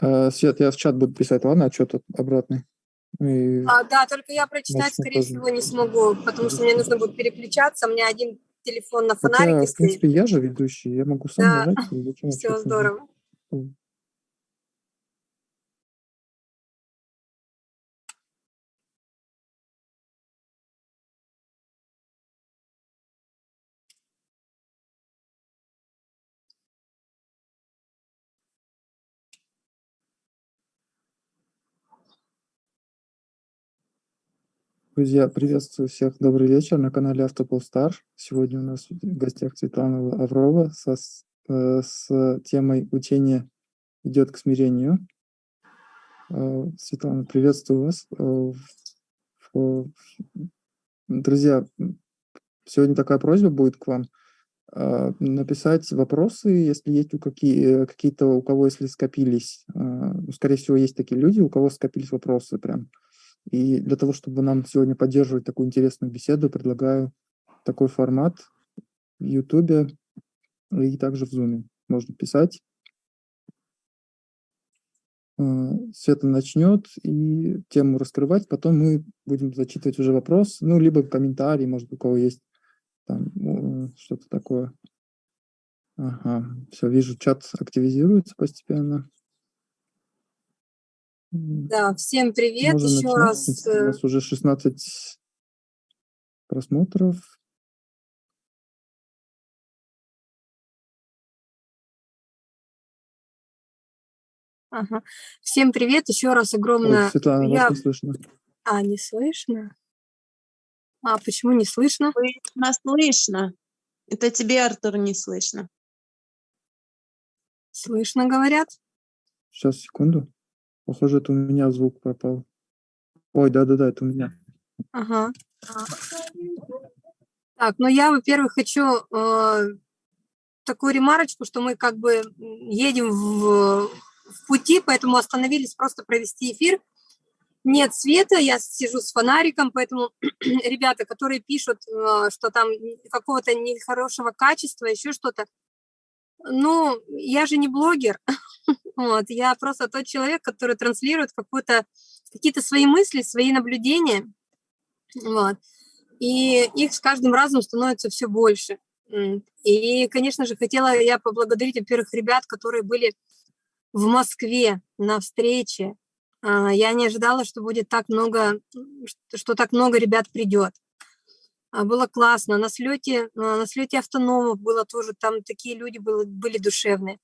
А, Свет, я в чат буду писать, ладно, отчет обратный. И... А, да, только я прочитать, скорее тоже. всего, не смогу, потому что мне нужно будет переключаться. У меня один телефон на фонарике Хотя, в принципе, я же ведущий, я могу сам да. нажать. Все здорово. Друзья, приветствую всех. Добрый вечер на канале Автополстар. Сегодня у нас в гостях Светлана Аврова со, э, с темой «Учение идет к смирению». Э, Светлана, приветствую вас. Э, друзья, сегодня такая просьба будет к вам написать вопросы, если есть у какие, какие-то, у кого, если скопились, скорее всего, есть такие люди, у кого скопились вопросы прям, и для того, чтобы нам сегодня поддерживать такую интересную беседу, предлагаю такой формат в YouTube и также в Zoom. Можно писать. Э, Света начнет и тему раскрывать, потом мы будем зачитывать уже вопрос, ну, либо комментарий, может, у кого есть что-то такое. Ага, все, вижу, чат активизируется постепенно. Да, всем привет Можно еще начать. раз. У э, нас уже 16 просмотров. Ага. Всем привет, еще раз огромное. Ой, Светлана, Я... вас не слышно. А, не слышно? А почему не слышно? Слышно, слышно. Это тебе, Артур, не слышно. Слышно, говорят? Сейчас, секунду. Похоже, это у меня звук пропал. Ой, да-да-да, это у меня. Ага. Так, ну я, во-первых, хочу э, такую ремарочку, что мы как бы едем в, в пути, поэтому остановились просто провести эфир. Нет света, я сижу с фонариком, поэтому ребята, которые пишут, э, что там какого-то нехорошего качества, еще что-то, ну, я же не блогер, вот, я просто тот человек, который транслирует какую-то, какие-то свои мысли, свои наблюдения, вот, и их с каждым разом становится все больше. И, конечно же, хотела я поблагодарить, во-первых, ребят, которые были в Москве на встрече. А, я не ожидала, что будет так много, что так много ребят придет. А, было классно. На слете, а, на слете автономов было тоже, там такие люди были, были душевные.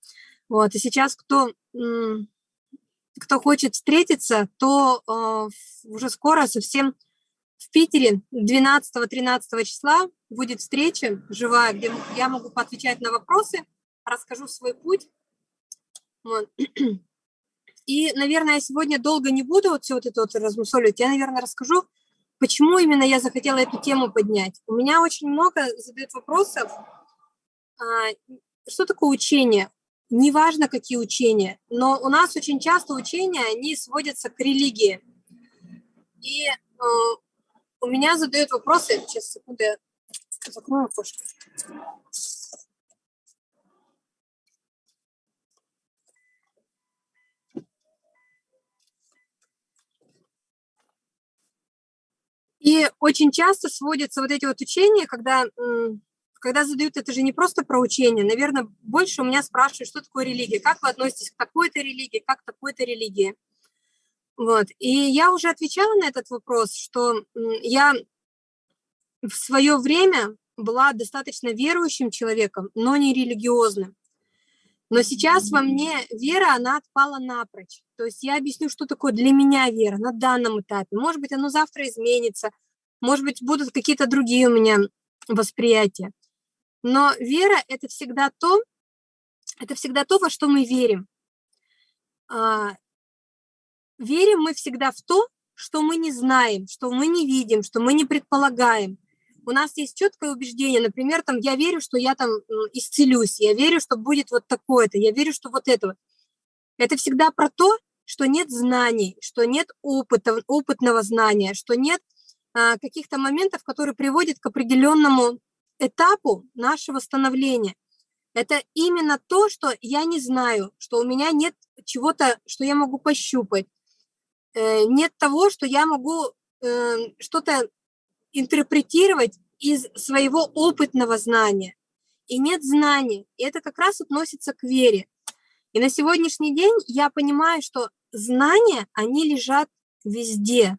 Вот. И сейчас кто, кто хочет встретиться, то э, уже скоро совсем в Питере 12-13 числа будет встреча живая, где я могу поотвечать на вопросы, расскажу свой путь. Вот. И, наверное, я сегодня долго не буду вот все вот это вот размусоливать. Я, наверное, расскажу, Почему именно я захотела эту тему поднять? У меня очень много задают вопросов. А, что такое учение? Неважно, какие учения, но у нас очень часто учения, они сводятся к религии. И э, у меня задают вопросы, сейчас, секунду, я закрою окошко. И очень часто сводятся вот эти вот учения, когда, когда задают, это же не просто про учение, наверное, больше у меня спрашивают, что такое религия, как вы относитесь к такой-то религии, как к такой-то религии. Вот. И я уже отвечала на этот вопрос, что я в свое время была достаточно верующим человеком, но не религиозным. Но сейчас во мне вера, она отпала напрочь. То есть я объясню, что такое для меня вера на данном этапе. Может быть, оно завтра изменится, может быть, будут какие-то другие у меня восприятия. Но вера – это всегда то, это всегда то, во что мы верим. А, верим мы всегда в то, что мы не знаем, что мы не видим, что мы не предполагаем – у нас есть четкое убеждение, например, там, я верю, что я там исцелюсь, я верю, что будет вот такое-то, я верю, что вот это вот. Это всегда про то, что нет знаний, что нет опыта, опытного знания, что нет а, каких-то моментов, которые приводят к определенному этапу нашего становления. Это именно то, что я не знаю, что у меня нет чего-то, что я могу пощупать. Э, нет того, что я могу э, что-то интерпретировать из своего опытного знания. И нет знания. И это как раз относится к вере. И на сегодняшний день я понимаю, что знания, они лежат везде.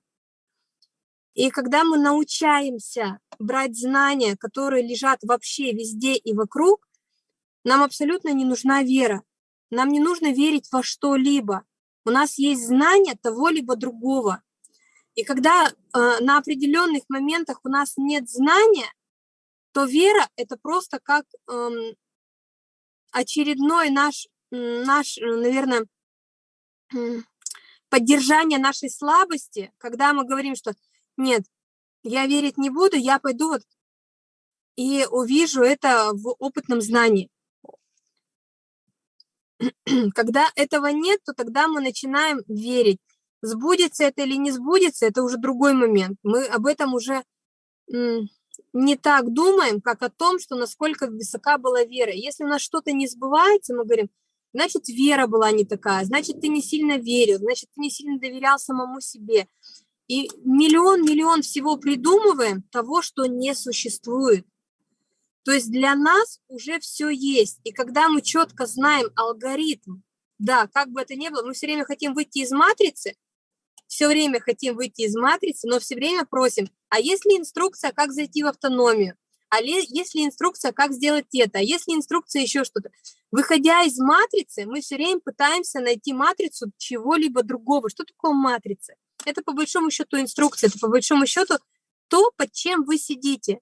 И когда мы научаемся брать знания, которые лежат вообще везде и вокруг, нам абсолютно не нужна вера. Нам не нужно верить во что-либо. У нас есть знание того либо другого. И когда э, на определенных моментах у нас нет знания, то вера – это просто как э, очередной наш, наш, наверное, поддержание нашей слабости, когда мы говорим, что нет, я верить не буду, я пойду вот и увижу это в опытном знании. Когда этого нет, то тогда мы начинаем верить. Сбудется это или не сбудется, это уже другой момент. Мы об этом уже не так думаем, как о том, что насколько высока была вера. Если у нас что-то не сбывается, мы говорим, значит, вера была не такая, значит, ты не сильно верил, значит, ты не сильно доверял самому себе. И миллион-миллион всего придумываем того, что не существует. То есть для нас уже все есть. И когда мы четко знаем алгоритм, да, как бы это ни было, мы все время хотим выйти из матрицы, все время хотим выйти из матрицы, но все время просим, а есть ли инструкция, как зайти в автономию? А есть ли инструкция, как сделать это? А есть ли инструкция еще что-то? Выходя из матрицы, мы все время пытаемся найти матрицу чего-либо другого. Что такое матрица? Это по большому счету инструкция, это по большому счету то, под чем вы сидите.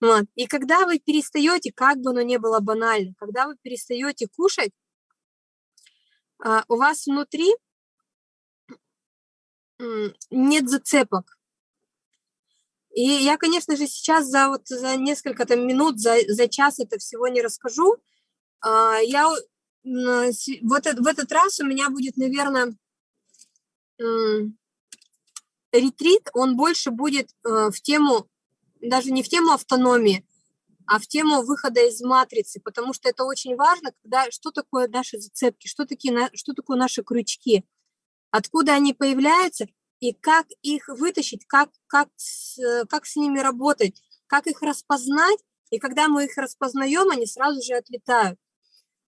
Вот. И когда вы перестаете, как бы оно ни было банально, когда вы перестаете кушать, а, у вас внутри нет зацепок. И я, конечно же, сейчас за, вот, за несколько там, минут, за, за час это всего не расскажу. А, я вот в этот раз у меня будет, наверное, ретрит, он больше будет э, в тему, даже не в тему автономии, а в тему выхода из матрицы, потому что это очень важно, когда что такое наши зацепки, что, такие, что такое наши крючки – откуда они появляются и как их вытащить, как, как, как с ними работать, как их распознать, и когда мы их распознаем, они сразу же отлетают.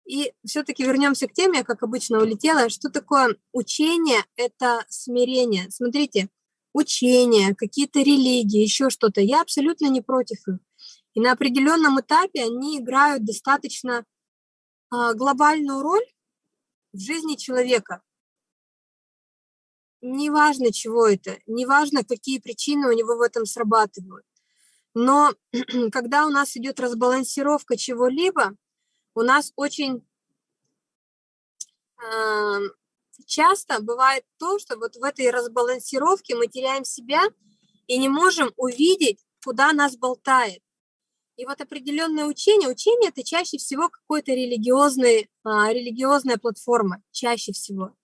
И все-таки вернемся к теме, я, как обычно, улетела. Что такое учение? Это смирение. Смотрите, учение, какие-то религии, еще что-то. Я абсолютно не против их. И на определенном этапе они играют достаточно а, глобальную роль в жизни человека неважно, чего это, неважно, какие причины у него в этом срабатывают. Но когда у нас идет разбалансировка чего-либо, у нас очень э, часто бывает то, что вот в этой разбалансировке мы теряем себя и не можем увидеть, куда нас болтает. И вот определенное учение, учение это чаще всего какой-то религиозный, а, религиозная платформа, чаще всего.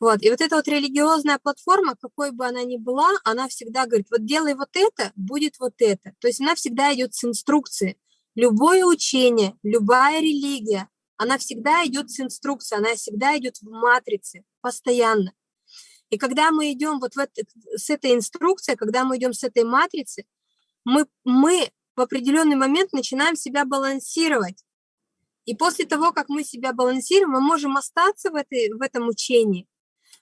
Вот. И вот эта вот религиозная платформа, какой бы она ни была, она всегда говорит, вот делай вот это, будет вот это. То есть она всегда идет с инструкцией. Любое учение, любая религия, она всегда идет с инструкцией, она всегда идет в матрице, постоянно. И когда мы идем вот в это, с этой инструкцией, когда мы идем с этой матрицы, мы, мы в определенный момент начинаем себя балансировать. И после того, как мы себя балансируем, мы можем остаться в, этой, в этом учении,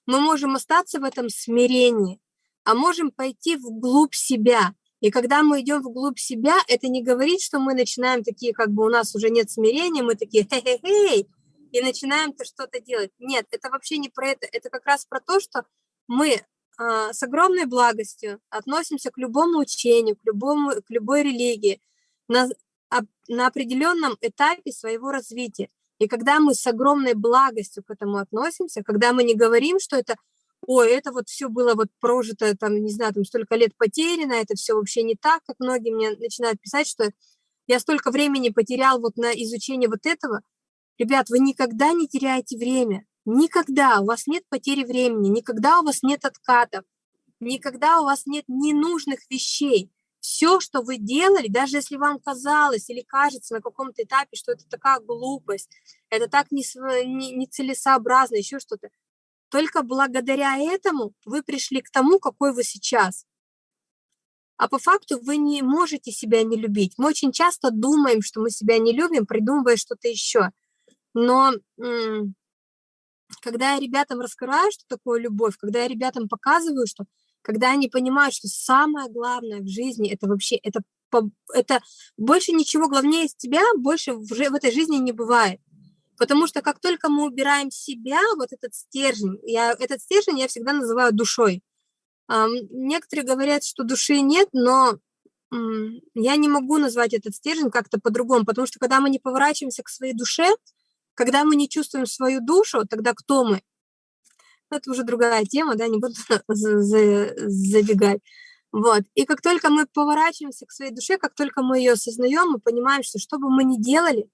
мы можем остаться в этом смирении, а можем пойти вглубь себя. И когда мы идем вглубь себя, это не говорит, что мы начинаем такие, как бы у нас уже нет смирения, мы такие хе-хе-хей, и начинаем-то что-то делать. Нет, это вообще не про это. Это как раз про то, что мы э, с огромной благостью относимся к любому учению, к, любому, к любой религии на, на определенном этапе своего развития. И когда мы с огромной благостью к этому относимся, когда мы не говорим, что это, ой, это вот все было вот прожито, там, не знаю, там столько лет потеряно, это все вообще не так, как многие мне начинают писать, что я столько времени потерял вот на изучение вот этого. Ребят, вы никогда не теряете время, никогда, у вас нет потери времени, никогда у вас нет откатов, никогда у вас нет ненужных вещей. Все, что вы делали, даже если вам казалось или кажется на каком-то этапе, что это такая глупость, это так нецелесообразно, не, не еще что-то, только благодаря этому вы пришли к тому, какой вы сейчас. А по факту вы не можете себя не любить. Мы очень часто думаем, что мы себя не любим, придумывая что-то еще. Но когда я ребятам раскрываю, что такое любовь, когда я ребятам показываю, что когда они понимают, что самое главное в жизни это вообще это это больше ничего главнее из тебя больше в, в этой жизни не бывает. Потому что как только мы убираем себя, вот этот стержень, я, этот стержень я всегда называю душой. Некоторые говорят, что души нет, но я не могу назвать этот стержень как-то по-другому, потому что когда мы не поворачиваемся к своей душе, когда мы не чувствуем свою душу, тогда кто мы? Это уже другая тема, да, не буду забегать. Вот. И как только мы поворачиваемся к своей душе, как только мы ее осознаем, мы понимаем, что что бы мы ни делали,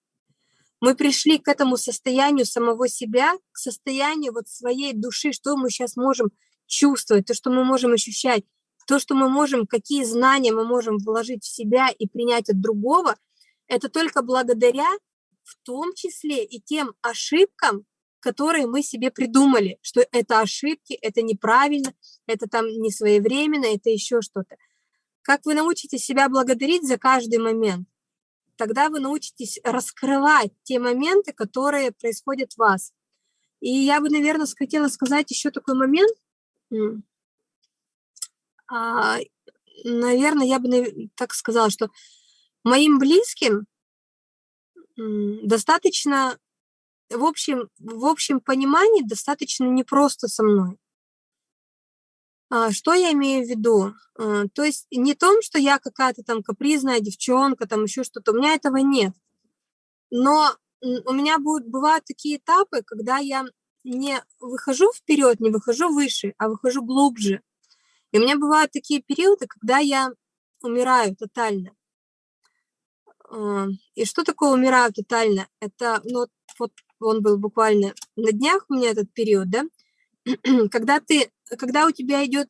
мы пришли к этому состоянию самого себя, к состоянию вот своей души, что мы сейчас можем чувствовать, то, что мы можем ощущать, то, что мы можем, какие знания мы можем вложить в себя и принять от другого, это только благодаря в том числе и тем ошибкам, которые мы себе придумали, что это ошибки, это неправильно, это там не своевременно, это еще что-то. Как вы научитесь себя благодарить за каждый момент? тогда вы научитесь раскрывать те моменты, которые происходят в вас. И я бы, наверное, хотела сказать еще такой момент. А, наверное, я бы так сказала, что моим близким достаточно, в общем, в общем понимании, достаточно непросто со мной. А, что я имею в виду? А, то есть не том, что я какая-то там капризная девчонка, там еще что-то, у меня этого нет. Но у меня будут, бывают такие этапы, когда я не выхожу вперед, не выхожу выше, а выхожу глубже. И у меня бывают такие периоды, когда я умираю тотально. А, и что такое умираю тотально? Это, ну, вот он был буквально на днях у меня этот период, да, когда ты когда у тебя идет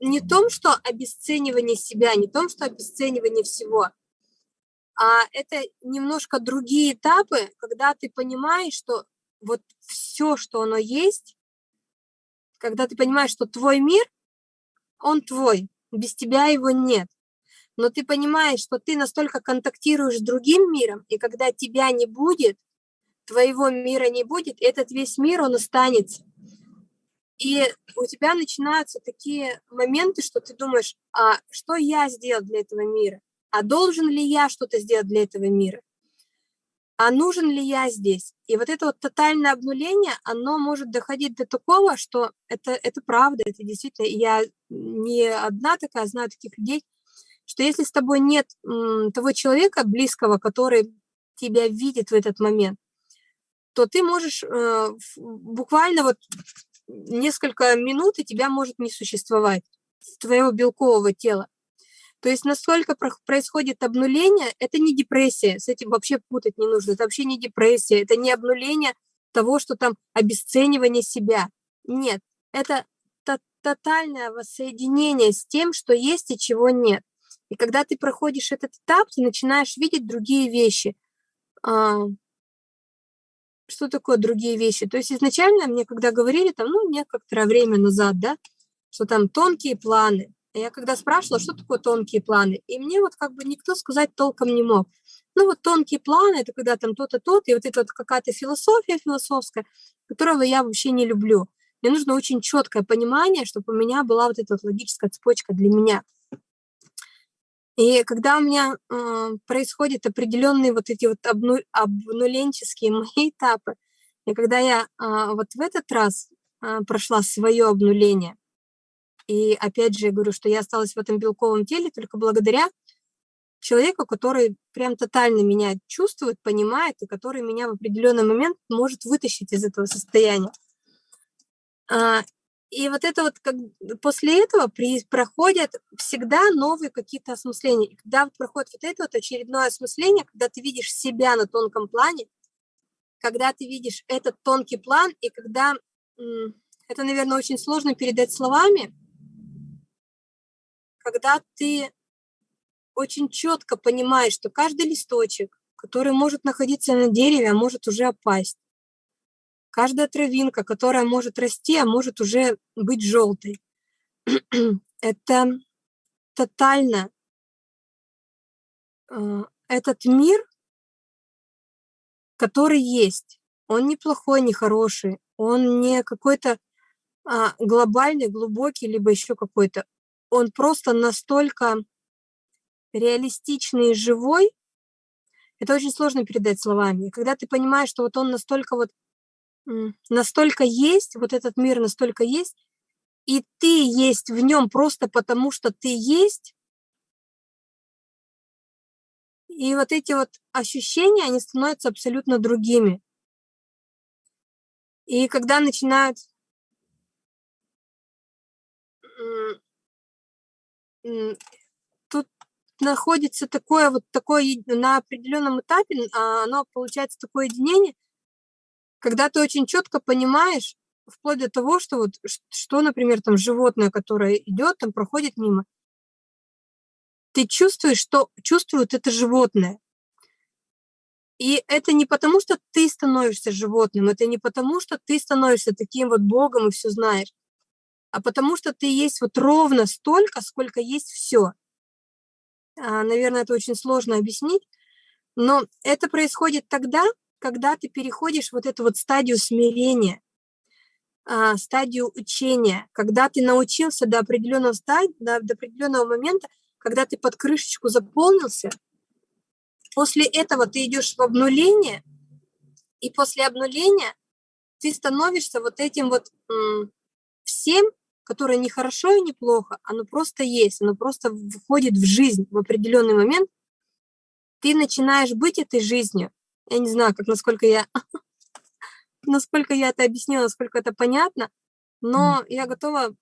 не том, что обесценивание себя, не том, что обесценивание всего, а это немножко другие этапы, когда ты понимаешь, что вот все, что оно есть, когда ты понимаешь, что твой мир, он твой, без тебя его нет. Но ты понимаешь, что ты настолько контактируешь с другим миром, и когда тебя не будет, твоего мира не будет, этот весь мир, он останется. И у тебя начинаются такие моменты, что ты думаешь, а что я сделал для этого мира? А должен ли я что-то сделать для этого мира? А нужен ли я здесь? И вот это вот тотальное обнуление, оно может доходить до такого, что это, это правда, это действительно, я не одна такая, знаю таких людей, что если с тобой нет м, того человека близкого, который тебя видит в этот момент, то ты можешь э, буквально вот несколько минут, и тебя может не существовать, твоего белкового тела. То есть насколько происходит обнуление, это не депрессия, с этим вообще путать не нужно, это вообще не депрессия, это не обнуление того, что там обесценивание себя. Нет, это тотальное воссоединение с тем, что есть и чего нет. И когда ты проходишь этот этап, ты начинаешь видеть другие вещи. Что такое другие вещи. То есть изначально мне, когда говорили, там, ну, некоторое время назад, да, что там тонкие планы. Я когда спрашивала, что такое тонкие планы, и мне вот как бы никто сказать толком не мог. Ну вот тонкие планы, это когда там то-то, то-то, и вот это вот какая-то философия философская, которого я вообще не люблю. Мне нужно очень четкое понимание, чтобы у меня была вот эта вот логическая цепочка для меня. И когда у меня э, происходят определенные вот эти вот обну, обнуленческие мои этапы, и когда я э, вот в этот раз э, прошла свое обнуление, и опять же говорю, что я осталась в этом белковом теле только благодаря человеку, который прям тотально меня чувствует, понимает, и который меня в определенный момент может вытащить из этого состояния. И вот это вот, как, после этого при, проходят всегда новые какие-то осмысления. И когда проходит вот это вот очередное осмысление, когда ты видишь себя на тонком плане, когда ты видишь этот тонкий план, и когда это, наверное, очень сложно передать словами, когда ты очень четко понимаешь, что каждый листочек, который может находиться на дереве, а может уже опасть, каждая травинка, которая может расти, а может уже быть желтой, это тотально э, этот мир, который есть, он не плохой, не хороший, он не какой-то а, глобальный, глубокий, либо еще какой-то. Он просто настолько реалистичный и живой, это очень сложно передать словами. когда ты понимаешь, что вот он настолько вот, настолько есть, вот этот мир настолько есть, и ты есть в нем просто потому, что ты есть, и вот эти вот ощущения, они становятся абсолютно другими. И когда начинают тут находится такое вот такое на определенном этапе, а, оно получается такое единение, когда ты очень четко понимаешь, вплоть до того, что вот что, например, там животное, которое идет, там проходит мимо, ты чувствуешь, что чувствует это животное. И это не потому, что ты становишься животным, это не потому, что ты становишься таким вот богом и все знаешь, а потому что ты есть вот ровно столько, сколько есть все. А, наверное, это очень сложно объяснить, но это происходит тогда, когда ты переходишь вот эту вот стадию смирения, а, стадию учения, когда ты научился до определенного стадии, до, до определенного момента, когда ты под крышечку заполнился, после этого ты идешь в обнуление, и после обнуления ты становишься вот этим вот всем, которое не хорошо и не плохо, оно просто есть, оно просто входит в жизнь в определенный момент, ты начинаешь быть этой жизнью. Я не знаю, как насколько я насколько я это объяснила, насколько это понятно, но я готова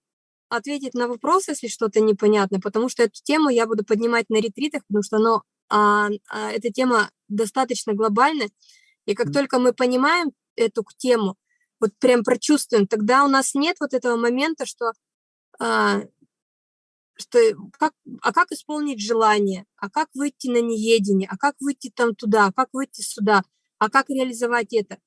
ответить на вопрос, если что-то непонятно, потому что эту тему я буду поднимать на ретритах, потому что оно, а, а, эта тема достаточно глобальная, и как mm. только мы понимаем эту тему, вот прям прочувствуем, тогда у нас нет вот этого момента, что, а, что как, а как исполнить желание, а как выйти на неедение, а как выйти там туда, а как выйти сюда, а как реализовать это?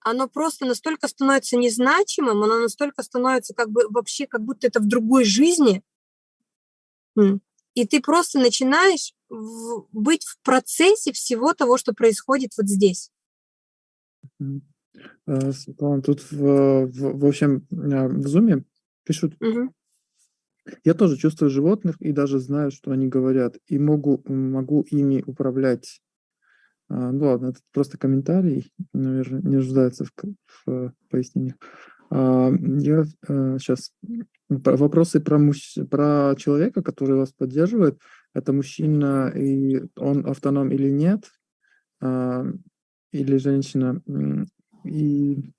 Оно просто настолько становится незначимым, оно настолько становится как бы вообще, как будто это в другой жизни, и ты просто начинаешь в, быть в процессе всего того, что происходит вот здесь. Э, Светлана, тут в, в, в общем э, в зуме пишут, угу. Я тоже чувствую животных и даже знаю, что они говорят, и могу, могу ими управлять а, ну ладно, это просто комментарий, наверное, не нуждается в, в пояснениях. А, я сейчас э, вопросы про, мужч... про человека, который вас поддерживает. Это мужчина, и он автоном или нет, а, или женщина. И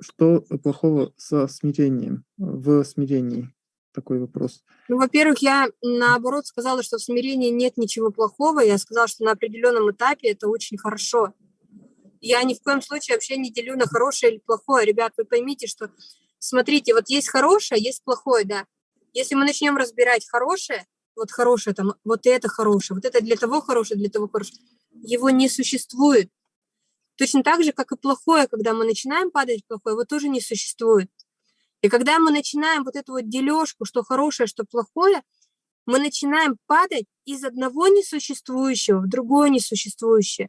что плохого со смирением, в смирении? такой вопрос? Ну, во-первых, я наоборот сказала, что в смирении нет ничего плохого. Я сказала, что на определенном этапе это очень хорошо. Я ни в коем случае вообще не делю на хорошее или плохое. Ребят, вы поймите, что, смотрите, вот есть хорошее, есть плохое, да. Если мы начнем разбирать хорошее, вот хорошее там, вот это хорошее, вот это для того хорошее, для того хорошее, его не существует. Точно так же, как и плохое, когда мы начинаем падать плохое, его тоже не существует. И когда мы начинаем вот эту вот дележку, что хорошее, что плохое, мы начинаем падать из одного несуществующего в другое несуществующее.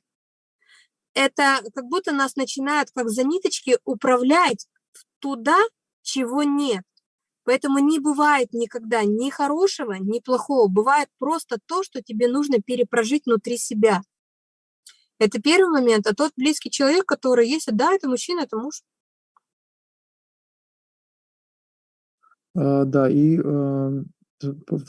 Это как будто нас начинают как за ниточки управлять туда, чего нет. Поэтому не бывает никогда ни хорошего, ни плохого. Бывает просто то, что тебе нужно перепрожить внутри себя. Это первый момент. А тот близкий человек, который есть, да, это мужчина, это муж. А, да, и а,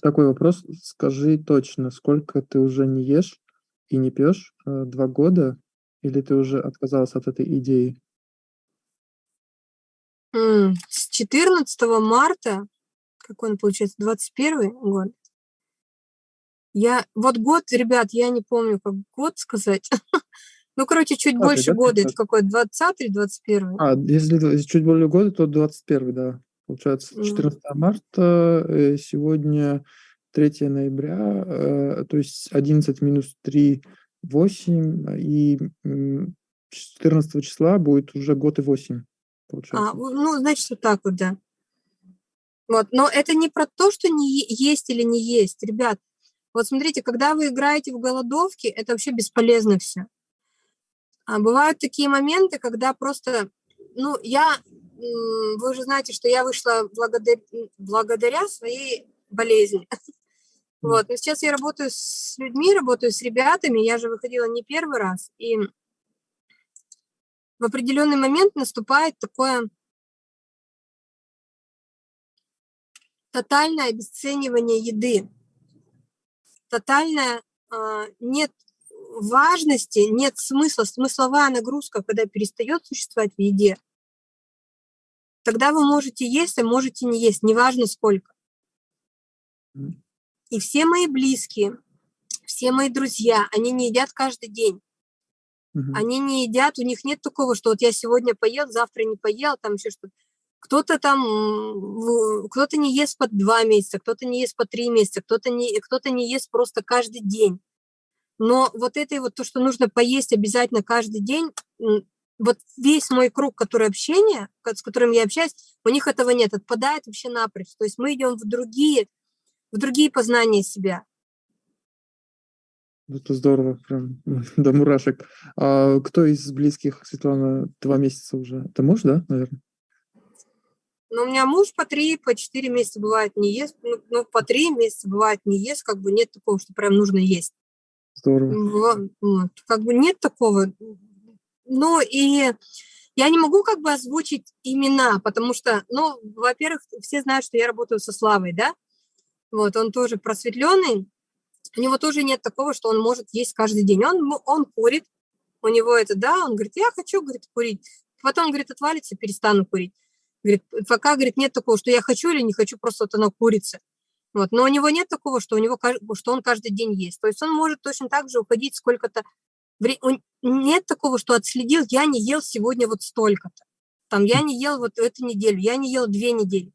такой вопрос. Скажи точно, сколько ты уже не ешь и не пьешь? А, два года? Или ты уже отказалась от этой идеи? С 14 марта, какой он получается, 21 год, я, вот год, ребят, я не помню, как год сказать. ну, короче, чуть больше года, это какой, 20 или 21? А, если чуть более года, то 21, да. Получается, М. 14 марта, э, сегодня 3 ноября, э, то есть 11 минус 3 — 8, и, м, 14 числа будет уже год и 8, А, получается. у ну, значит, вот так вот, да. Вот, но это не про то, что не есть или не есть. Ребят, вот смотрите, когда вы играете в голодовки, это вообще бесполезно всё. А бывают такие моменты, когда просто, ну, я, вы же знаете, что я вышла благодар м, благодаря своей болезни. Вот, но сейчас я работаю с людьми, работаю с ребятами, я же выходила не 1 раз, и в определенный момент наступает такое тотальное обесценивание еды. Тотальное, а, нет важности, нет смысла, смысловая нагрузка, когда перестаёт существовать в еде. Тогда вы можете есть, а можете не есть, неважно сколько. И все мои близкие, все мои друзья, они не едят каждый день. Мгм. Они не едят, у них нет такого, что вот я сегодня поел, завтра не поел, там ещё что-то. Кто-то там, кто-то не ест по 2 месяца, кто-то не ест по 3 месяца, кто-то не кто-то не ест просто каждый день. Но вот это вот то, что нужно поесть обязательно каждый день, вот весь мой круг, который общения, ко с которым я общаюсь, у них этого нет, отпадает вообще напрочь. То есть мы идём в другие в другие познания себя. Это здорово, прям до мурашек. А кто из близких, Светлана, 2 месяца уже? Это муж, да, наверно? Ну, у меня муж по 3, по 4 месяца, бывает, не ест. Ну ну, по 3 месяца, бывает, не ест, как бы нет такого, что прям нужно есть. Здорово. Во вот, как бы нет такого. Ну, и я не могу как бы озвучить имена, потому что, ну, во-первых, все знают, что я работаю со Славой, да. Вот, он тоже просветлённый, у него тоже нет такого, что он может есть каждый день. Он мо он курит, у него это, да, он говорит: "Я хочу, говорит, курить". Потом, говорит, отвалится, перестану курить. Говорит, пока, говорит, нет такого, что я хочу или не хочу, просто вот оно курица. Вот, но у него нет такого, что у него что он каждый день ест. То есть он может точно так же уходить сколько-то нет такого, что отследил: я не ел сегодня вот столько-то, там, я не ел вот эту неделю, я не ел 2 недели.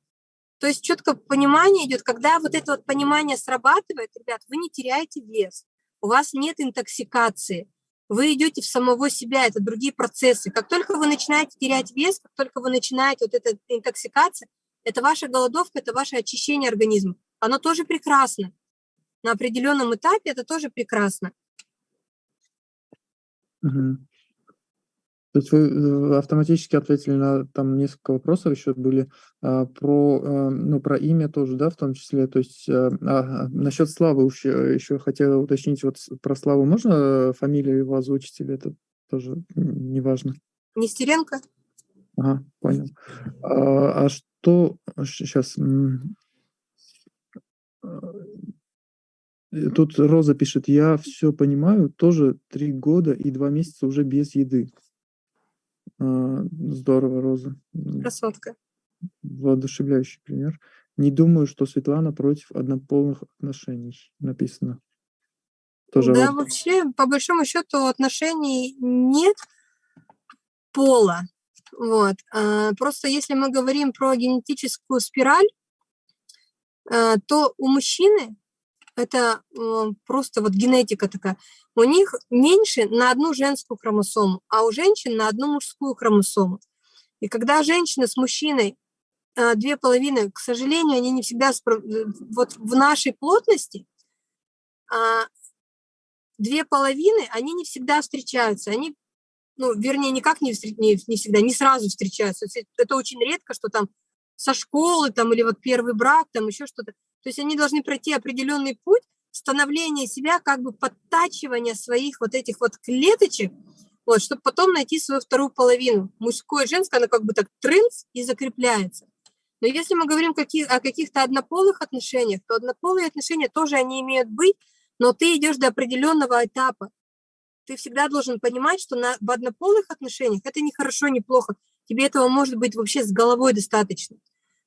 То есть чётко понимание идёт, когда вот это вот понимание срабатывает, ребят, вы не теряете вес, у вас нет интоксикации, вы идёте в самого себя, это другие процессы. Как только вы начинаете терять вес, как только вы начинаете вот эта интоксикация, это ваша голодовка, это ваше очищение организма. Оно тоже прекрасно. На определённом этапе это тоже прекрасно. Мгм. То есть вы, э, автоматически ответили на там несколько вопросов ещё были, а, про, э, ну, про имя тоже, да, в том числе. То есть, а, а, насчёт Славы ещё ещё хотела уточнить, вот про Славу можно, э, фамилию его озвучить или это тоже неважно? Нестеренко. Ага, понял. А, а что м а, э, тут Роза пишет: "Я всё понимаю, тоже 3 года и 2 месяца уже без еды". А, здорово, Роза. Красотка. Воодушевляющий пример. "Не думаю, что Светлана против однополых отношений", написано. Тоже Да, вот вообще, по большому счёту, отношений нет пола. Вот, а, просто если мы говорим про генетическую спираль, а, то у мужчины это, э, просто вот генетика такая, у них меньше на 1 женскую хромосому, а у женщин на 1 мужскую хромосому. И когда женщина с мужчиной, а, 2 половины, к сожалению, они не всегда э, вот в нашей плотности, а, 2 половины, они не всегда встречаются. Они, ну, вернее, никак не не не всегда, не сразу встречаются. Это очень редко, что там со школы там или вот 1 брак, там ещё что-то. То есть они должны пройти определённый путь становления себя, как бы подтачивания своих вот этих вот клеточек, вот, чтоб потом найти свою 2 половину. Мужское и женское, оно как бы так трынц и закрепляется. Но если мы говорим каки о каких-то однополых отношениях, то однополые отношения тоже они имеют быть, но ты идёшь до определённого этапа. Ты всегда должен понимать, что на в однополых отношениях это не хорошо, не плохо. Тебе этого может быть вообще с головой достаточно.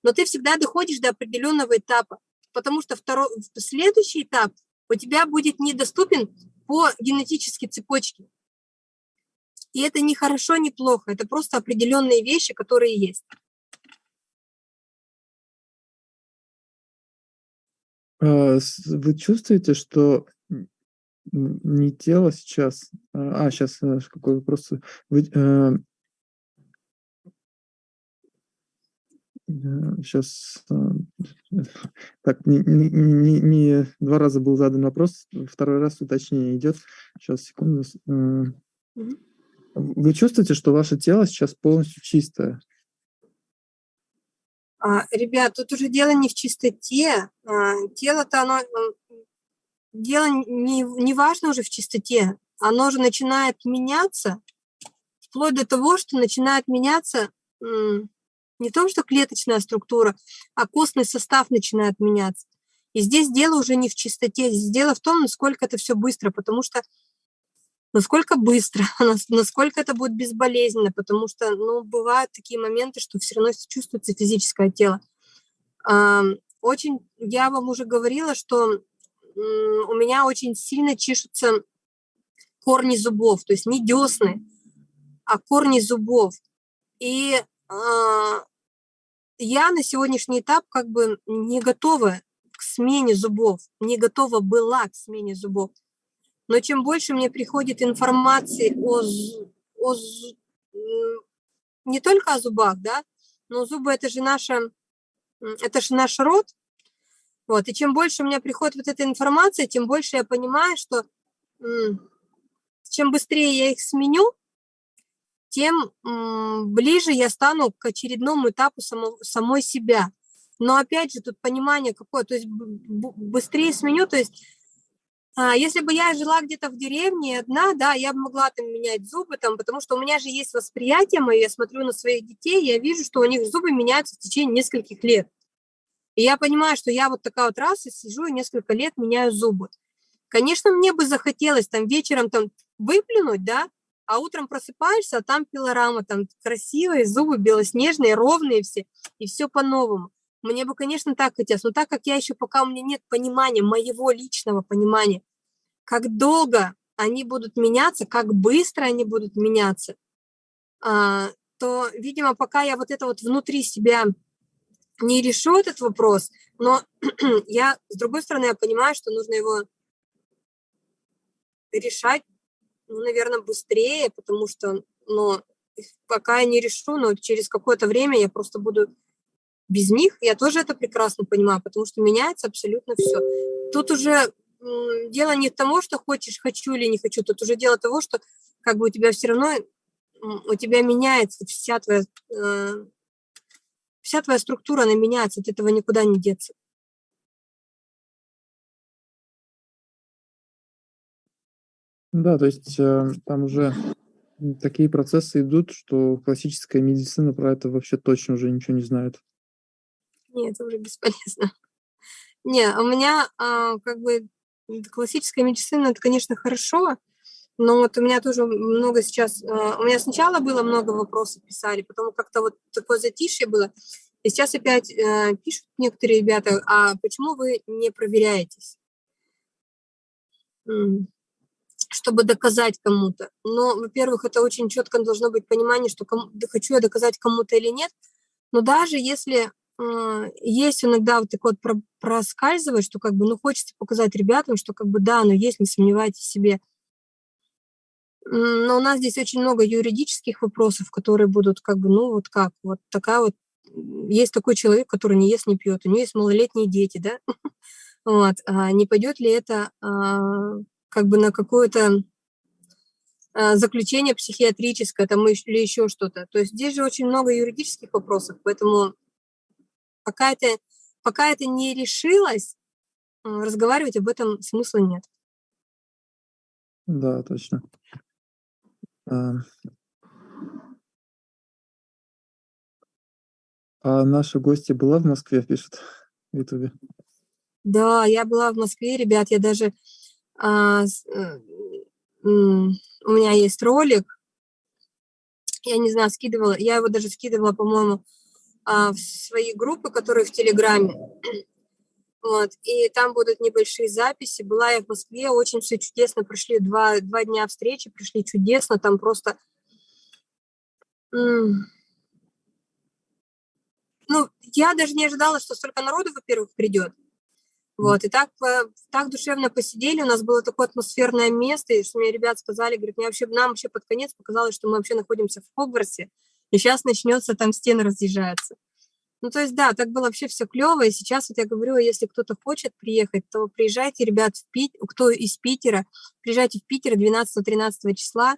Но ты всегда доходишь до определённого этапа, потому что второй, следующий этап у тебя будет недоступен по генетической цепочке. И это не хорошо, не плохо, это просто определенные вещи, которые есть. А, вы чувствуете, что не тело сейчас, а, а сейчас э, какой вопрос? Вы, э, э сейчас э, так, не не не 2 раза был задан вопрос, второй раз уточнение идёт. Щас, секунду, э. Вы чувствуете, что ваше тело сейчас полностью чистое? А, ребят, тут уже дело не в чистоте. А, тело-то оно, дело не не важно уже в чистоте. Оно же начинает меняться вплоть до того, что начинает меняться, м, не то что клеточная структура, а костный состав начинает меняться. И здесь дело уже не в чистоте, здесь дело в том, насколько это всё быстро, потому что насколько быстро, нас насколько это будет безболезненно, потому что, ну, бывают такие моменты, что всё равно чувствуется физическое тело. Ам, очень я вам уже говорила, что, у меня очень сильно чешутся корни зубов, то есть не дёсны, а корни зубов. И, а, я на сегодняшний этап как бы не готова к смене зубов, не готова была к смене зубов. Но чем больше мне приходит информации о о не только о зубах, да, но зубы- это же наша, это ж наш рот. Вот, и чем больше у меня приходит вот эта информация, тем больше я понимаю, что, чем быстрее я их сменю, тем, ближе я стану к очередному этапу само самой себя. Но опять же, тут понимание какое, то есть быстрее сменю, то есть, а, если бы я жила где-то в деревне одна, да, я бы могла там менять зубы там, потому что у меня же есть восприятие моё, я смотрю на своих детей, я вижу, что у них зубы меняются в течение нескольких лет. И я понимаю, что я вот такая вот раз и сижу и несколько лет меняю зубы. Конечно, мне бы захотелось там вечером там выплюнуть, да, а утром просыпаешься, а там пилорама, там красивые зубы, белоснежные, ровные все, и всё по-новому. Мне бы, конечно, так хотелось, но так как я ещё пока у меня нет понимания, моего личного понимания, как долго они будут меняться, как быстро они будут меняться, а, то, видимо, пока я вот это вот внутри себя не решу этот вопрос, но я, с другой стороны, я понимаю, что нужно его решать, ну, наверно, быстрее, потому что, ну, пока я не решу, но через какое-то время я просто буду без них. Я тоже это прекрасно понимаю, потому что меняется абсолютно всё. Тут уже, дело не в того, что хочешь хочу или не хочу, тут уже дело того, что как бы у тебя всё равно, у тебя меняется вся твоя, э, вся твоя структура, она меняется, от этого никуда не деться. Да, то есть, э, там уже, такие процессы идут, что классическая медицина про это вообще точно уже ничего не знает. Не, это уже бесполезно. Не, у меня, а, как бы, классическая медицина- это, конечно, хорошо, но вот у меня тоже много сейчас, а, у меня сначала было много вопросов писали, потом как-то вот такое затишье было, и сейчас опять, э, пишут некоторые ребята: "А почему вы не проверяетесь?" Чтобы доказать кому-то. Но, во-первых, это очень чётко должно быть понимание, что кому да хочу я доказать кому-то или нет. Но даже если, а, есть иногда вот такое вот про проскальзывает, что как бы, ну, хочется показать ребятам, что как бы да, оно есть, не сомневайтесь в себе. Но у нас здесь очень много юридических вопросов, которые будут как бы, ну, вот как, вот такая вот есть такой человек, который не ест, не пьёт, у неё есть малолетние дети, да. Вот, а не пойдёт ли это, а, как бы на какое-то, а, заключение психиатрическое там или ещё что-то. То есть здесь же очень много юридических вопросов, поэтому пока это пока это не решилось, разговаривать об этом смысла нет. Да, точно. А А наша гостья была в Москве, пишет в "Ютубе"? Да, я была в Москве, ребят, я даже, у меня есть ролик. Я не знаю, скидывала, я его даже скидывала, по-моему, а, в свои группы, которые в "Телеграме". Вот, и там будут небольшие записи. Была я в Москве, очень всё чудесно, прошли 2 2 дня встречи, прошли чудесно, там просто Ну, я даже не ожидала, что столько народу, во-первых, придёт. Вот, и так, э, так душевно посидели, у нас было такое атмосферное место, и что мне ребят сказали, говорят, мне вообще, нам вообще под конец показалось, что мы вообще находимся в Хогвартсе, и сейчас начнется, там стены разъезжаются. Ну, то есть, да, так было вообще все клево, и сейчас вот я говорю, если кто-то хочет приехать, то приезжайте, ребят, в Пит... кто из Питера, приезжайте в Питер 12-13 числа,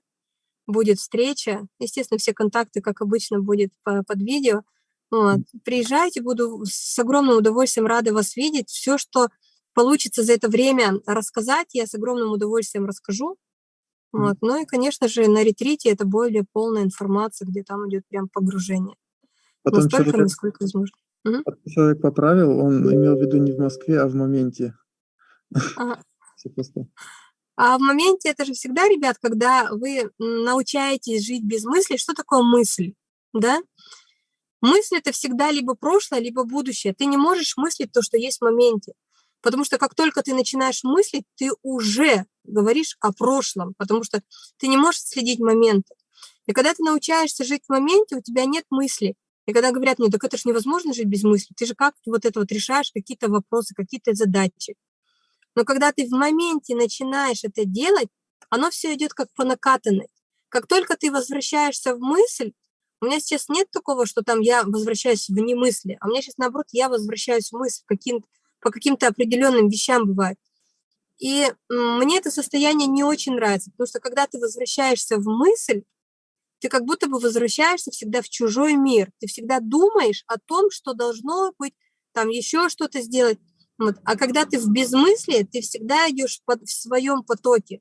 будет встреча, естественно, все контакты, как обычно, будет по, под видео, вот. Приезжайте, буду с огромным удовольствием рада вас видеть. Все, что получится за это время рассказать, я с огромным удовольствием расскажу. Вот. Ну и, конечно же, на ретрите это более полная информация, где там идет прям погружение. Потом Настолько, человек, насколько возможно. Мгм. человек поправил, он имел в виду не в Москве, а в моменте. Ага. Просто. А в моменте это же всегда, ребят, когда вы научаетесь жить без мысли. Что такое мысль? Да? Мысль это всегда либо прошлое, либо будущее. Ты не можешь мыслить то, что есть в моменте. Потому что как только ты начинаешь мыслить, ты уже говоришь о прошлом, потому что ты не можешь следить моменты. И когда ты научаешься жить в моменте, у тебя нет мысли. И когда говорят мне, так это же невозможно жить без мысли, ты же как вот это вот решаешь какие-то вопросы, какие-то задачи. Но когда ты в моменте начинаешь это делать, оно все идет как по накатанной. Как только ты возвращаешься в мысль, у меня сейчас нет такого, что там я возвращаюсь в немысли, а у меня сейчас, наоборот, я возвращаюсь в мысль каким по каким-то определенным вещам бывает. И мне это состояние не очень нравится, потому что когда ты возвращаешься в мысль, ты как будто бы возвращаешься всегда в чужой мир. Ты всегда думаешь о том, что должно быть, там еще что-то сделать. Вот. А когда ты в безмыслии, ты всегда идешь под, в своем потоке.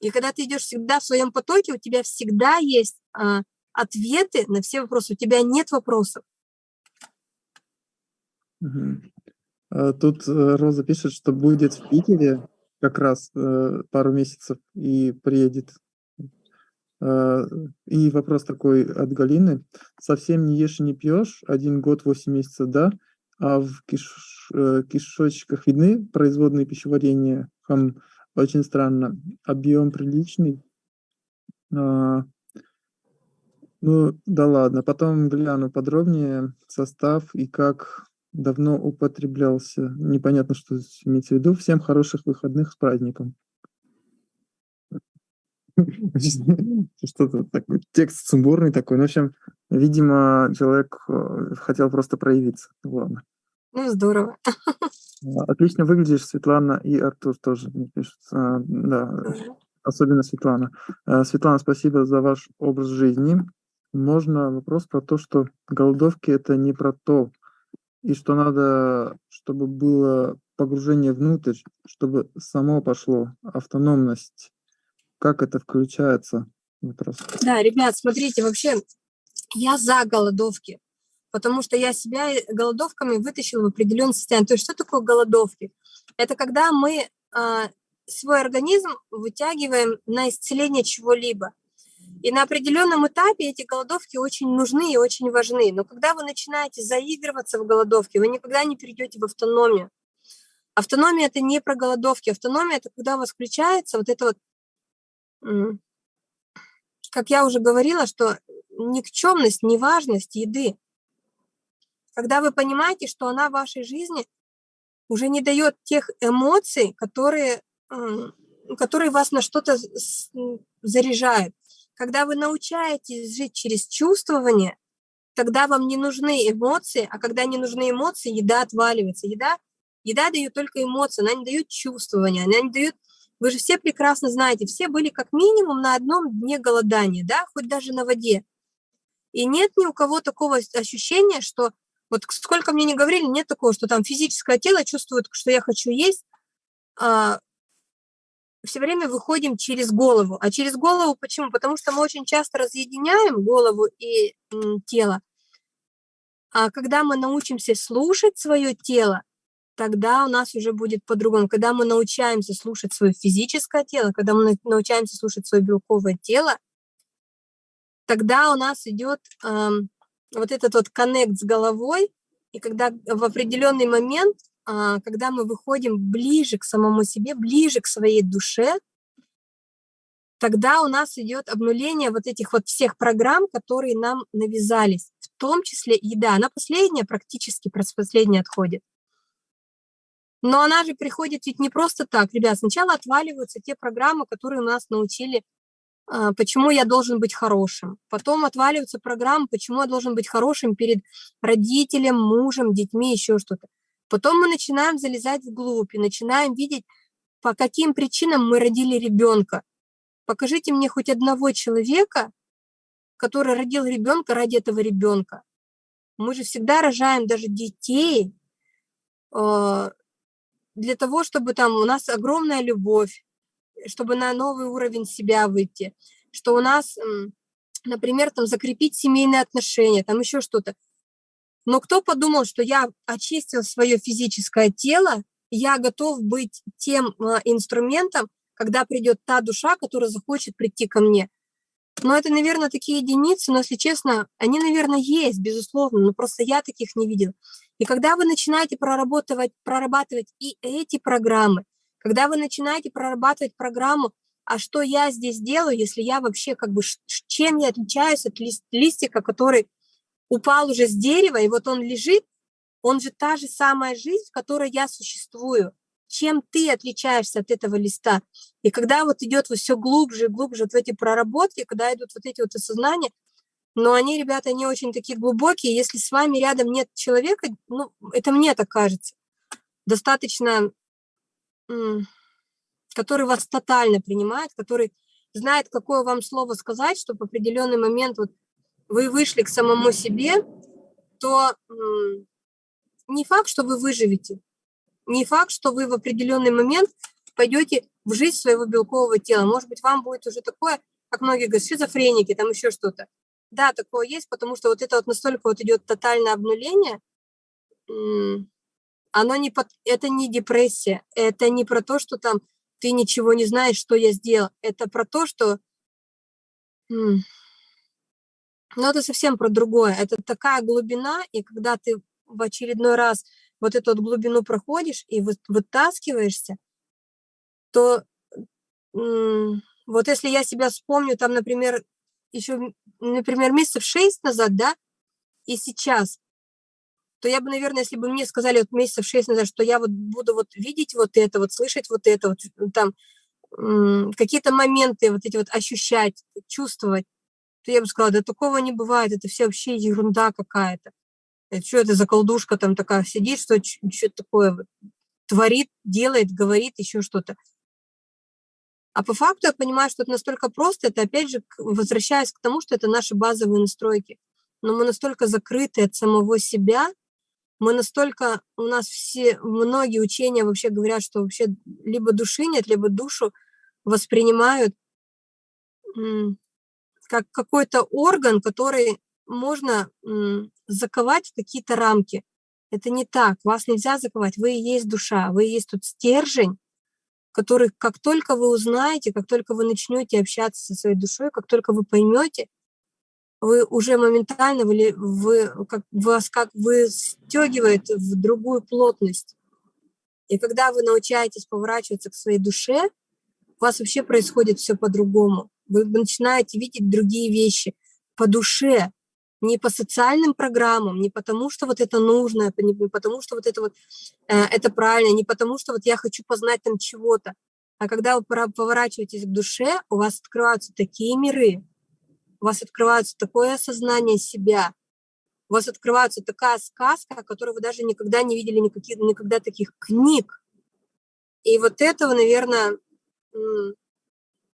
И когда ты идешь всегда в своем потоке, у тебя всегда есть а, ответы на все вопросы. У тебя нет вопросов. А, Тут э, Роза пишет, что будет в Питере как раз э, пару месяцев и приедет. А, И вопрос такой от Галины. Совсем не ешь и не пьешь, один год, восемь месяцев, да? А в киш- э, кишочках видны производные пищеварения? Хм, очень странно. Объем приличный. Ну, да ладно. Потом гляну подробнее состав и как давно употреблялся. Непонятно, что имеется в виду. Всем хороших выходных с праздником. Что-то такой, текст сумбурный такой. Ну, в общем, видимо, человек э, хотел просто проявиться. Ладно. Ну, здорово. А, Отлично выглядишь, Светлана и Артур тоже пишут. А, Да, особенно Светлана. Э, Светлана, спасибо за ваш образ жизни. Можно вопрос про то, что голодовки это не про то, и что надо, чтобы было погружение внутрь, чтобы само пошло, автономность. Как это включается? Вопрос. Да, ребят, смотрите, вообще я за голодовки, потому что я себя голодовками вытащила в определенное состояние. То есть что такое голодовки? Это когда мы а, свой организм вытягиваем на исцеление чего-либо. И на определенном этапе эти голодовки очень нужны и очень важны. Но когда вы начинаете заигрываться в голодовке, вы никогда не перейдете в автономию. Автономия – это не про голодовки. Автономия – это когда у вас включается вот это вот, как я уже говорила, что никчемность, неважность еды. Когда вы понимаете, что она в вашей жизни уже не дает тех эмоций, которые, которые вас на что-то заряжают. Когда вы научаетесь жить через чувствование, тогда вам не нужны эмоции, а когда не нужны эмоции, еда отваливается. Еда, еда дает только эмоции, она не дает чувствования, она не дает... Вы же все прекрасно знаете, все были как минимум на одном дне голодания, да, хоть даже на воде. И нет ни у кого такого ощущения, что вот сколько мне не говорили, нет такого, что там физическое тело чувствует, что я хочу есть, а, все время выходим через голову. А через голову почему? Потому что мы очень часто разъединяем голову и тело. А когда мы научимся слушать свое тело, тогда у нас уже будет по-другому. Когда мы научаемся слушать свое физическое тело, когда мы на- научаемся слушать свое белковое тело, тогда у нас идет ам, вот этот вот коннект с головой, и когда в определенный момент, когда мы выходим ближе к самому себе, ближе к своей душе, тогда у нас идет обнуление вот этих вот всех программ, которые нам навязались, в том числе еда. Она последняя, практически последняя отходит. Но она же приходит ведь не просто так. Ребят, сначала отваливаются те программы, которые нас научили, а, почему я должен быть хорошим. Потом отваливаются программы, почему я должен быть хорошим перед родителем, мужем, детьми, еще что-то. Потом мы начинаем залезать вглубь и начинаем видеть, по каким причинам мы родили ребенка. Покажите мне хоть одного человека, который родил ребенка ради этого ребенка. Мы же всегда рожаем даже детей а, для того, чтобы там у нас огромная любовь, чтобы на новый уровень себя выйти, что у нас, например, там закрепить семейные отношения, там еще что-то. Но кто подумал, что я очистил свое физическое тело, я готов быть тем а, инструментом, когда придет та душа, которая захочет прийти ко мне. Но это, наверное, такие единицы, но, если честно, они, наверное, есть, безусловно, но просто я таких не видела. И когда вы начинаете прорабатывать, прорабатывать и эти программы, когда вы начинаете прорабатывать программу, а что я здесь делаю, если я вообще как бы, чем я отличаюсь от лист, листика, который упал уже с дерева, и вот он лежит, он же та же самая жизнь, в которой я существую. Чем ты отличаешься от этого листа? И когда вот идет вот все глубже и глубже вот в эти проработки, когда идут вот эти вот осознания, но они, ребята, не очень такие глубокие. Если с вами рядом нет человека, ну, это мне так кажется, достаточно, который вас тотально принимает, который знает, какое вам слово сказать, чтобы в определенный момент вот вы вышли к самому себе, то не факт, что вы выживете, не факт, что вы в определенный момент пойдете в жизнь своего белкового тела. Может быть, вам будет уже такое, как многие говорят, шизофреники, там еще что-то. Да, такое есть, потому что вот это вот настолько вот идет тотальное обнуление, оно не под, это не депрессия, это не про то, что там ты ничего не знаешь, что я сделал, это про то, что, ну это совсем про другое, это такая глубина, и когда ты в очередной раз вот эту вот глубину проходишь и вытаскиваешься, то вот если я себя вспомню, там, например, еще, например, месяцев шесть назад, да, и сейчас, то я бы, наверное, если бы мне сказали вот месяцев шесть назад, что я вот буду вот видеть вот это, вот слышать вот это, вот там какие-то моменты вот эти вот ощущать, чувствовать, я бы сказала, да такого не бывает, это все вообще ерунда какая-то. Что это за колдушка там такая сидит, что что-то такое творит, делает, говорит, еще что-то. А по факту я понимаю, что это настолько просто, это опять же возвращаясь к тому, что это наши базовые настройки. Но мы настолько закрыты от самого себя, мы настолько, у нас все, многие учения вообще говорят, что вообще либо души нет, либо душу воспринимают как какой-то орган, который можно заковать в какие-то рамки. Это не так, вас нельзя заковать, вы и есть душа, вы и есть тот стержень, который, как только вы узнаете, как только вы начнете общаться со своей душой, как только вы поймете, вы уже моментально, вы, вы, как, вас как вы стегивает в другую плотность. И когда вы научаетесь поворачиваться к своей душе, у вас вообще происходит все по-другому. Вы начинаете видеть другие вещи по душе, не по социальным программам, не потому, что вот это нужно, не потому, что вот это вот э, это правильно, не потому, что вот я хочу познать там чего-то, а когда вы поворачиваетесь к душе, у вас открываются такие миры, у вас открывается такое осознание себя, у вас открывается такая сказка, о которой вы даже никогда не видели никаких, никогда таких книг. И вот этого, наверное,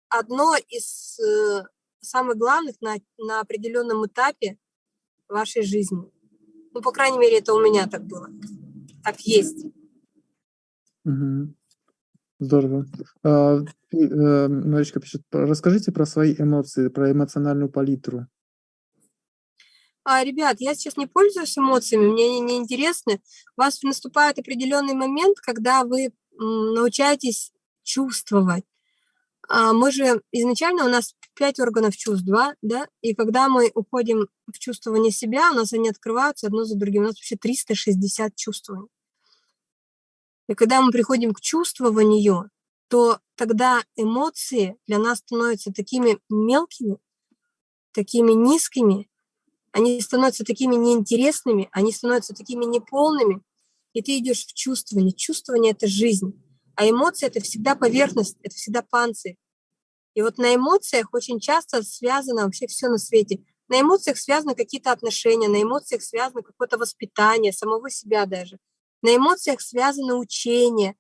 одно из э, самых главных на, на определенном этапе вашей жизни. Ну, по крайней мере, это у меня так было. Так есть. Угу. Здорово. А, э, Маричка пишет, расскажите про свои эмоции, про эмоциональную палитру. А, ребят, я сейчас не пользуюсь эмоциями, мне они не интересны. У вас наступает определенный момент, когда вы научаетесь чувствовать. А мы же изначально у нас пять органов чувств, два, да, и когда мы уходим в чувствование себя, у нас они открываются одно за другим. У нас вообще 360 чувствований. И когда мы приходим к чувствованию, то тогда эмоции для нас становятся такими мелкими, такими низкими, они становятся такими неинтересными, они становятся такими неполными, и ты идешь в чувствование. Чувствование – это жизнь, а эмоции – это всегда поверхность, это всегда панцирь. И вот на эмоциях очень часто связано вообще все на свете. На эмоциях связаны какие-то отношения, на эмоциях связано какое-то воспитание, самого себя даже. На эмоциях связано учение,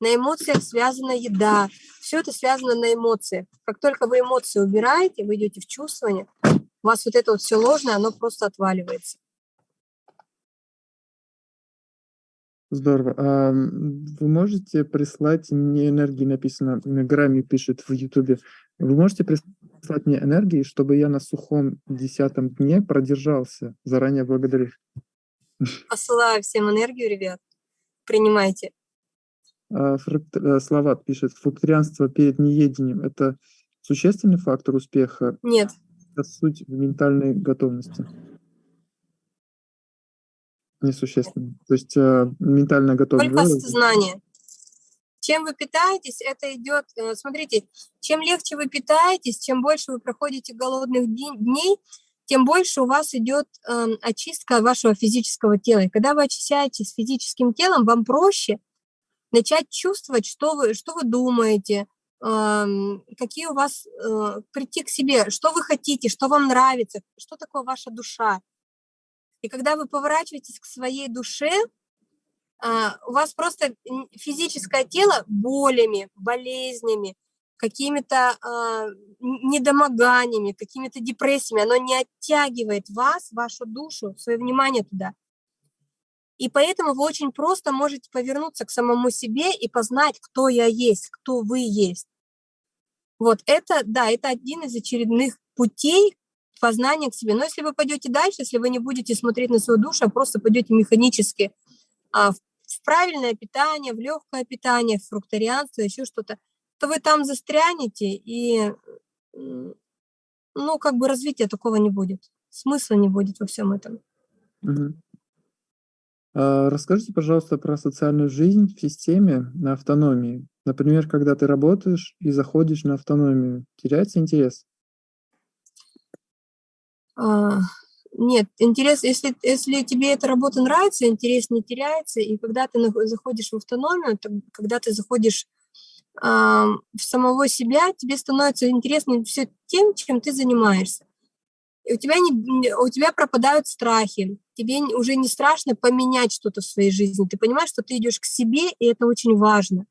на эмоциях связана еда. Все это связано на эмоциях. Как только вы эмоции убираете, вы идете в чувствование, у вас вот это вот все ложное, оно просто отваливается. Здорово. А вы можете прислать мне энергии, написано, Грами пишет в Ютубе, вы можете прислать мне энергии, чтобы я на сухом десятом дне продержался? Заранее благодарю. Посылаю всем энергию, ребят. Принимайте. А, э, Словат пишет, фрукторианство перед неедением – это существенный фактор успеха? Нет. Это суть в ментальной готовности несущественно. То есть э, ментальная готовность. Только знание. Чем вы питаетесь, это идет, э, смотрите, чем легче вы питаетесь, чем больше вы проходите голодных дней, тем больше у вас идет э, очистка вашего физического тела. И когда вы очищаетесь физическим телом, вам проще начать чувствовать, что вы, что вы думаете, э, какие у вас, э, прийти к себе, что вы хотите, что вам нравится, что такое ваша душа. И когда вы поворачиваетесь к своей душе, а, у вас просто физическое тело болями, болезнями, какими-то а, недомоганиями, какими-то депрессиями, оно не оттягивает вас, вашу душу, свое внимание туда. И поэтому вы очень просто можете повернуться к самому себе и познать, кто я есть, кто вы есть. Вот это, да, это один из очередных путей, познание к себе. Но если вы пойдете дальше, если вы не будете смотреть на свою душу, а просто пойдете механически а, в правильное питание, в легкое питание, в фрукторианство, еще что-то, то вы там застрянете, и ну, как бы развития такого не будет. Смысла не будет во всем этом. Угу. А, расскажите, пожалуйста, про социальную жизнь в системе на автономии. Например, когда ты работаешь и заходишь на автономию, теряется интерес? А, нет, интерес, если, если тебе эта работа нравится, интерес не теряется, и когда ты заходишь в автономию, то, когда ты заходишь э, в самого себя, тебе становится интересно все тем, чем ты занимаешься. И у тебя, не, у тебя пропадают страхи, тебе уже не страшно поменять что-то в своей жизни, ты понимаешь, что ты идешь к себе, и это очень важно.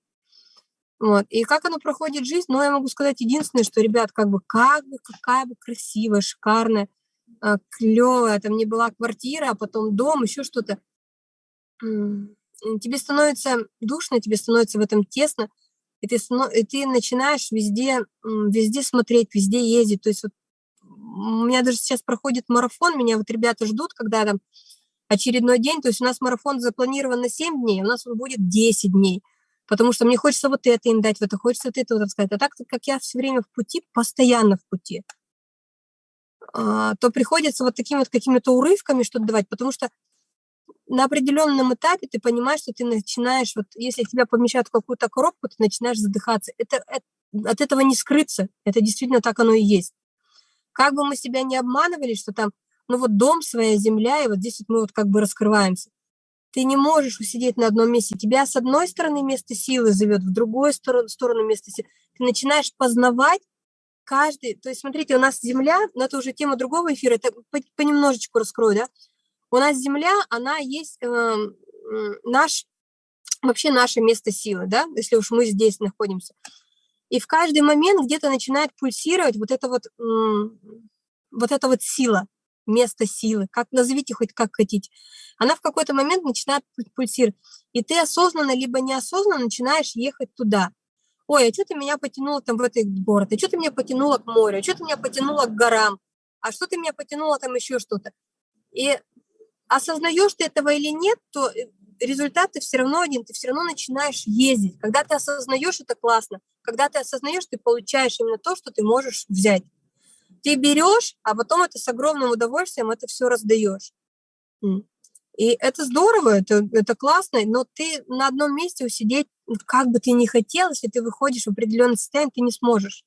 Вот. И как оно проходит жизнь, ну, я могу сказать единственное, что, ребят, как бы, как бы, какая бы красивая, шикарная, клевая, там не была квартира, а потом дом, еще что-то. Тебе становится душно, тебе становится в этом тесно, и ты, и ты начинаешь везде, везде смотреть, везде ездить. То есть вот у меня даже сейчас проходит марафон, меня вот ребята ждут, когда там очередной день, то есть у нас марафон запланирован на 7 дней, у нас он будет 10 дней, потому что мне хочется вот это им дать, вот это хочется вот это вот сказать. А так как я все время в пути, постоянно в пути. А, то приходится вот такими вот какими-то урывками что-то давать, потому что на определенном этапе ты понимаешь, что ты начинаешь, вот если тебя помещают в какую-то коробку, ты начинаешь задыхаться. Это, это, от этого не скрыться, это действительно так оно и есть. Как бы мы себя не обманывали, что там, ну вот дом, своя земля, и вот здесь вот мы вот как бы раскрываемся. Ты не можешь усидеть на одном месте. Тебя с одной стороны место силы зовет, в другую сторону, сторону место силы. Ты начинаешь познавать каждый, то есть смотрите, у нас Земля, но это уже тема другого эфира, это понемножечку раскрою, да, у нас Земля, она есть э, наш, вообще наше место силы, да, если уж мы здесь находимся. И в каждый момент где-то начинает пульсировать вот это вот, вот эта вот сила, место силы, как назовите хоть как хотите. Она в какой-то момент начинает пульсировать. И ты осознанно либо неосознанно начинаешь ехать туда ой, а что ты меня потянуло там в этот город, а что ты меня потянуло к морю, а что ты меня потянуло к горам, а что ты меня потянуло там еще что-то. И осознаешь ты этого или нет, то э, результат ты все равно один, ты все равно начинаешь ездить. Когда ты осознаешь, это классно. Когда ты осознаешь, ты получаешь именно то, что ты можешь взять. Ты берешь, а потом это с огромным удовольствием это все раздаешь. И это здорово, это, это классно, но ты на одном месте усидеть, как бы ты ни хотел, если ты выходишь в определенный состояние, ты не сможешь.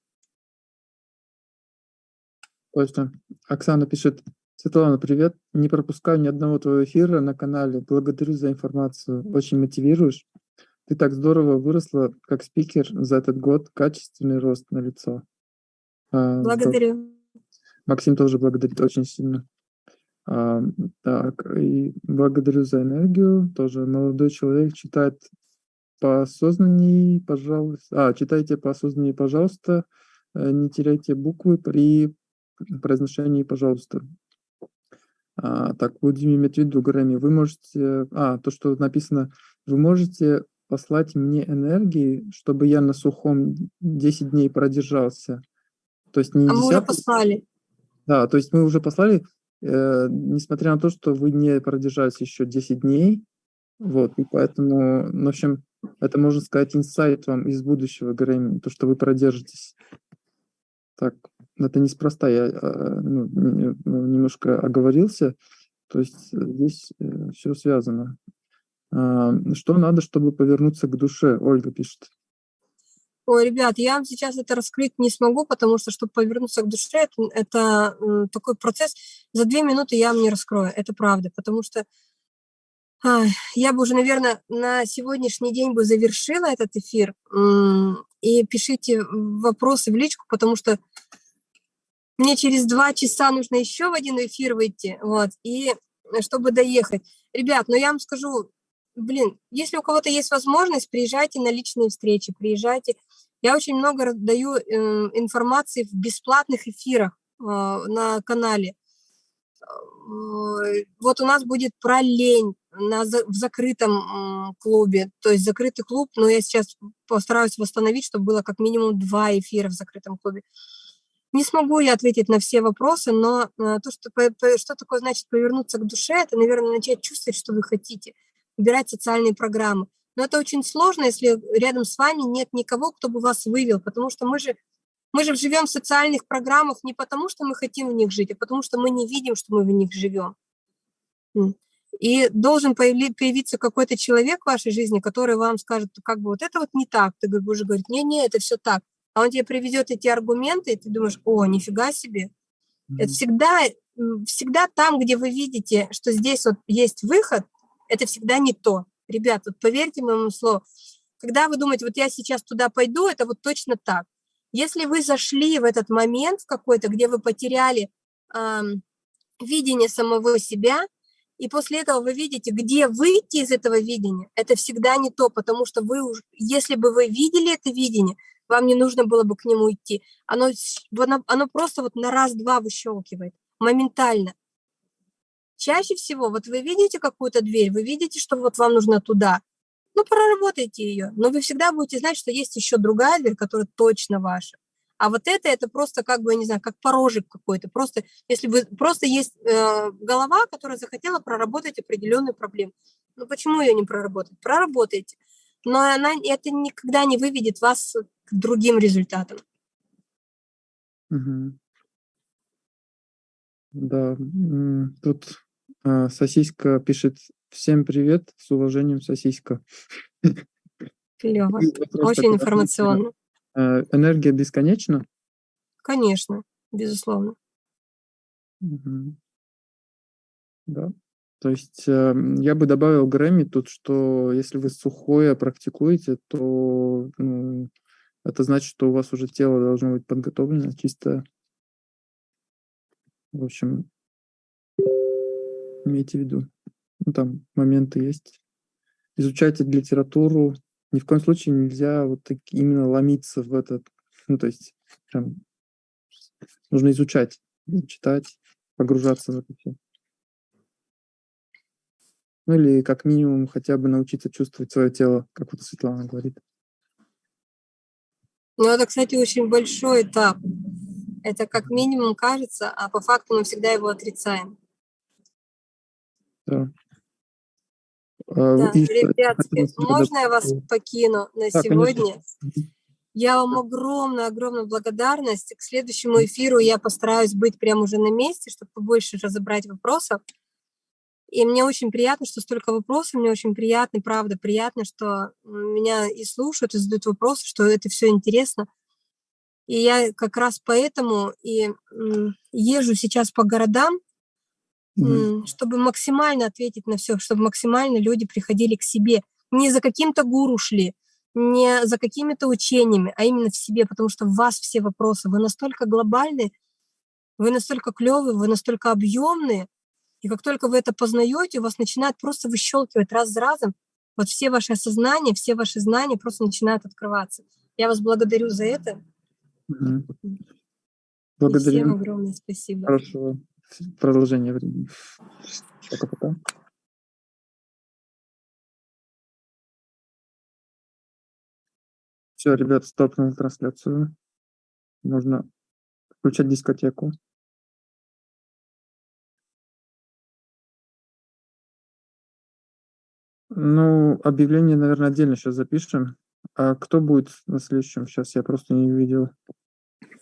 Точно. Оксана пишет, Светлана, привет. Не пропускаю ни одного твоего эфира на канале. Благодарю за информацию. Очень мотивируешь. Ты так здорово выросла как спикер за этот год. Качественный рост на лицо. А, благодарю. Максим тоже благодарит очень сильно. А, так, и благодарю за энергию. Тоже молодой человек читает по осознанней, пожалуйста. А, читайте по осознанней, пожалуйста. Э, не теряйте буквы при произношении, пожалуйста. А, так, будем иметь в виду, Грэмми, вы можете... А, то, что написано, вы можете послать мне энергии, чтобы я на сухом 10 дней продержался. То есть не а 10... мы уже послали. Да, то есть мы уже послали, э, несмотря на то, что вы не продержались еще 10 дней, вот, и поэтому, ну, в общем, это, можно сказать, инсайт вам из будущего, Грэмми, то, что вы продержитесь. Так, это неспроста, я э, ну, ну, немножко оговорился, то есть э, здесь э, все связано. А, что надо, чтобы повернуться к душе? Ольга пишет. Ой, ребят, я вам сейчас это раскрыть не смогу, потому что, чтобы повернуться к душе, это, это такой процесс. За две минуты я вам не раскрою, это правда, потому что а, я бы уже, наверное, на сегодняшний день бы завершила этот эфир. И пишите вопросы в личку, потому что мне через два часа нужно еще в один эфир выйти, вот, и чтобы доехать. Ребят, ну я вам скажу, блин, если у кого-то есть возможность, приезжайте на личные встречи, приезжайте. Я очень много даю э, информации в бесплатных эфирах э, на канале. Э, вот у нас будет про лень на, в закрытом клубе, то есть закрытый клуб, но я сейчас постараюсь восстановить, чтобы было как минимум два эфира в закрытом клубе. Не смогу я ответить на все вопросы, но э, то, что, что такое значит повернуться к душе, это, наверное, начать чувствовать, что вы хотите, выбирать социальные программы. Но это очень сложно, если рядом с вами нет никого, кто бы вас вывел, потому что мы же, мы же живем в социальных программах не потому, что мы хотим в них жить, а потому что мы не видим, что мы в них живем. И должен появиться какой-то человек в вашей жизни, который вам скажет, как бы вот это вот не так. Ты будешь говорить, не-не, это все так а он тебе приведет эти аргументы, и ты думаешь, о, нифига себе. Mm-hmm. Это всегда, всегда там, где вы видите, что здесь вот есть выход, это всегда не то. Ребят, вот поверьте моему слову, когда вы думаете, вот я сейчас туда пойду, это вот точно так. Если вы зашли в этот момент какой-то, где вы потеряли эм, видение самого себя, и после этого вы видите, где выйти из этого видения, это всегда не то, потому что вы уже, если бы вы видели это видение, вам не нужно было бы к нему идти. Оно, оно, оно просто вот на раз-два выщелкивает, моментально. Чаще всего, вот вы видите какую-то дверь, вы видите, что вот вам нужно туда, ну, проработайте ее, но вы всегда будете знать, что есть еще другая дверь, которая точно ваша. А вот это, это просто как бы, я не знаю, как порожек какой-то. Просто, если вы, просто есть э, голова, которая захотела проработать определенную проблему. Ну, почему ее не проработать? Проработайте но она, это никогда не выведет вас к другим результатам. Угу. Да, тут а, сосиска пишет «Всем привет, с уважением, сосиска». Клево, очень информационно. А, энергия бесконечна? Конечно, безусловно. Угу. Да. То есть э, я бы добавил Грэмми тут, что если вы сухое практикуете, то ну, это значит, что у вас уже тело должно быть подготовлено, чисто. В общем, имейте в виду. Ну, там моменты есть. Изучайте литературу. Ни в коем случае нельзя вот так именно ломиться в этот. Ну, то есть прям нужно изучать, читать, погружаться в это все. Ну или как минимум хотя бы научиться чувствовать свое тело, как вот Светлана говорит. Ну это, кстати, очень большой этап. Это как минимум кажется, а по факту мы всегда его отрицаем. Да. Да, и ребятки, можно я вас покину на да, сегодня? Конечно. Я вам огромная-огромная благодарность. К следующему эфиру я постараюсь быть прямо уже на месте, чтобы побольше разобрать вопросов. И мне очень приятно, что столько вопросов, мне очень приятно, правда, приятно, что меня и слушают, и задают вопросы, что это все интересно. И я как раз поэтому и езжу сейчас по городам, Чтобы максимально ответить на все, чтобы максимально люди приходили к себе. Не за каким-то гуру шли, не за какими-то учениями, а именно в себе, потому что в вас все вопросы. Вы настолько глобальны, вы настолько клевые, вы настолько объемные, и как только вы это познаете, у вас начинает просто выщелкивать раз за разом. Вот все ваши осознания, все ваши знания просто начинают открываться. Я вас благодарю за это. Мгм. И всем огромное спасибо. Хорошего продолжения времени. Пока-пока. Все, ребят, стопнул трансляцию. Можно включать дискотеку. Ну, объявление, наверное, отдельно сейчас запишем. А кто будет на следующем? Сейчас я просто не увидел.